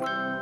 you